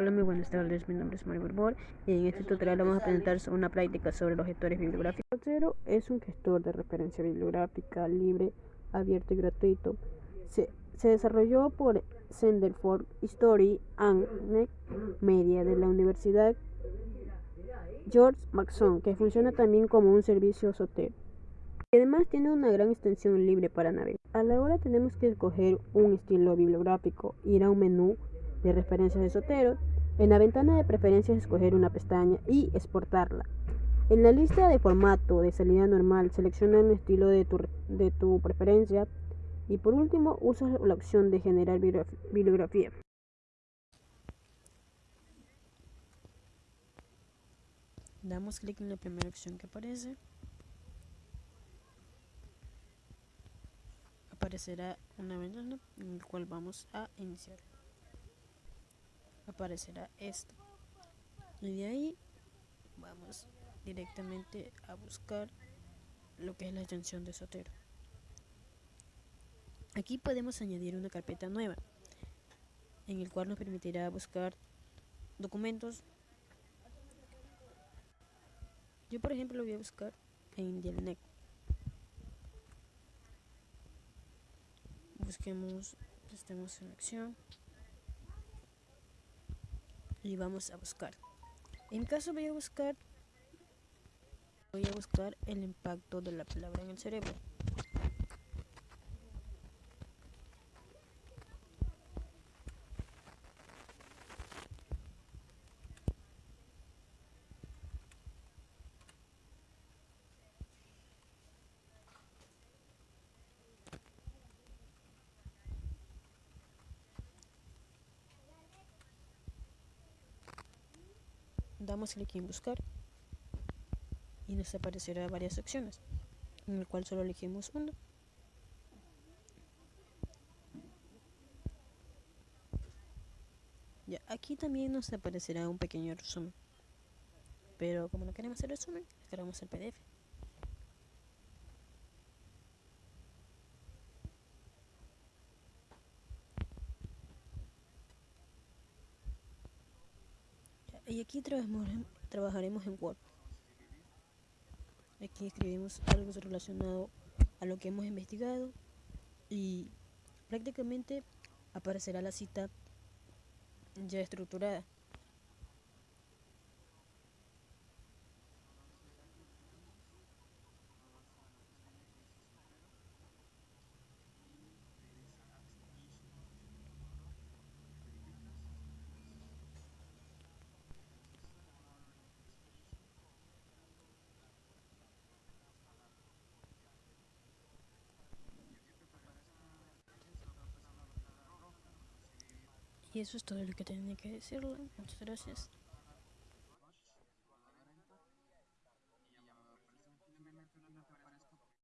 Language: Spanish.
Hola, muy buenas tardes. Mi nombre es Mario Borbor y en este tutorial vamos a presentar una práctica sobre los gestores bibliográficos. Zotero es un gestor de referencia bibliográfica libre, abierto y gratuito. Se, se desarrolló por Center for History and Media de la Universidad George Mason, que funciona también como un servicio Zotero. Y además tiene una gran extensión libre para navegar. A la hora tenemos que escoger un estilo bibliográfico, ir a un menú de referencias de Zotero en la ventana de preferencias escoger una pestaña y exportarla. En la lista de formato de salida normal selecciona el estilo de tu, de tu preferencia y por último usa la opción de generar bibliografía. Damos clic en la primera opción que aparece. Aparecerá una ventana en la cual vamos a iniciar aparecerá esto. Y de ahí vamos directamente a buscar lo que es la extensión de Sotero. Aquí podemos añadir una carpeta nueva en el cual nos permitirá buscar documentos. Yo por ejemplo lo voy a buscar en Delnet busquemos estemos en acción y vamos a buscar. En caso voy a buscar, voy a buscar el impacto de la palabra en el cerebro. Damos clic en buscar. Y nos aparecerá varias opciones en el cual solo elegimos una. Ya aquí también nos aparecerá un pequeño resumen. Pero como no queremos el resumen descargamos el pdf y aquí trabajaremos en Word. Aquí escribimos algo relacionado a lo que hemos investigado y prácticamente aparecerá la cita ya estructurada. Y eso es todo lo que tenía que decirle. Muchas gracias.